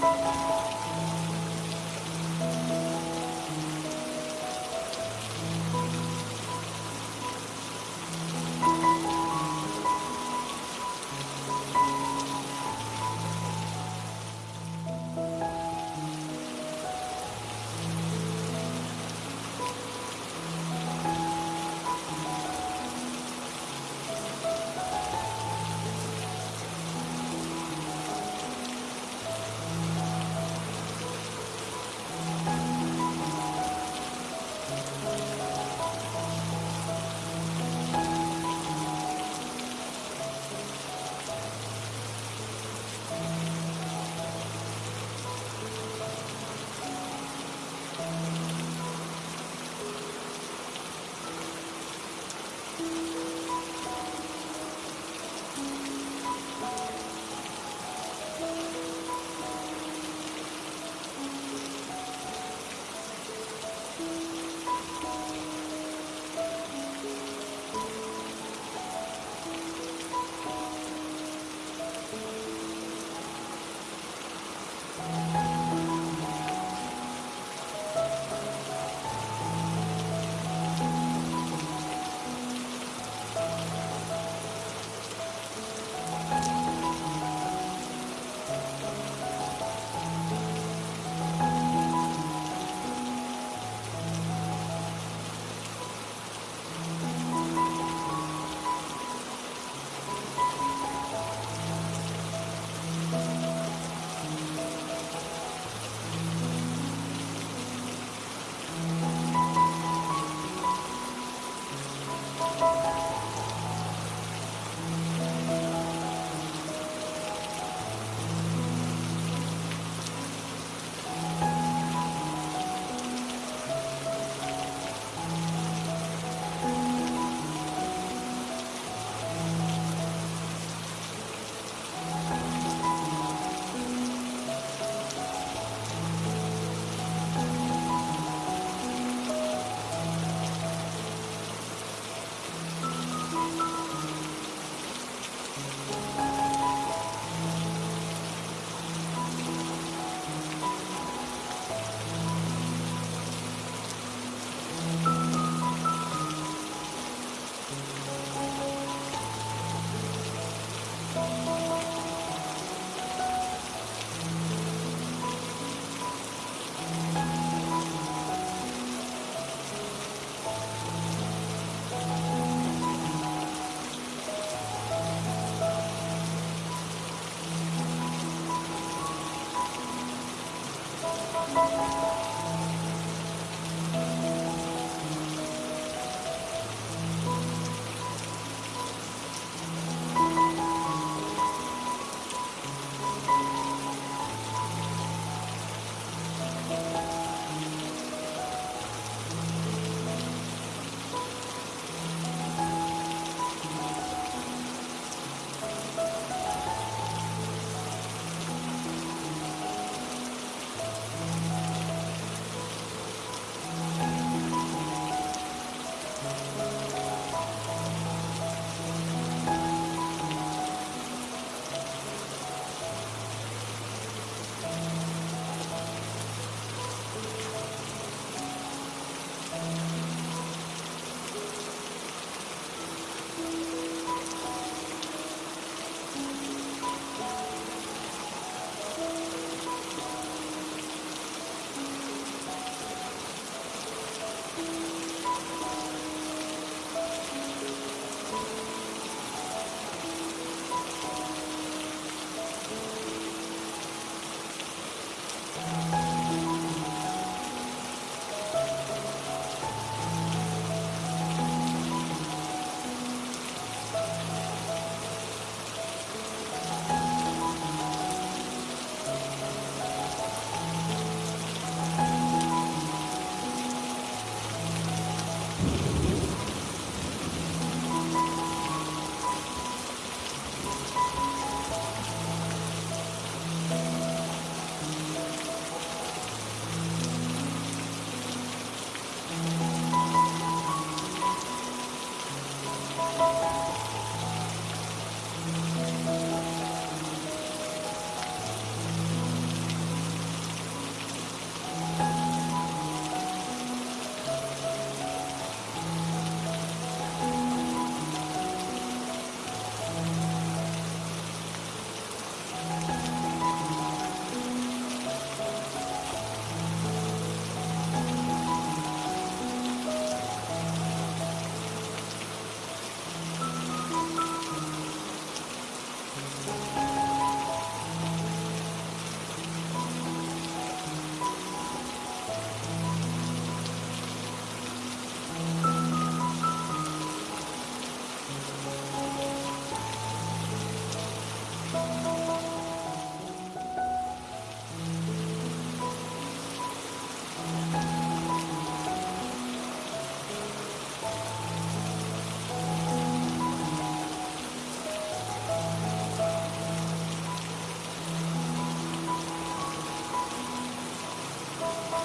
Música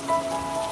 Bye.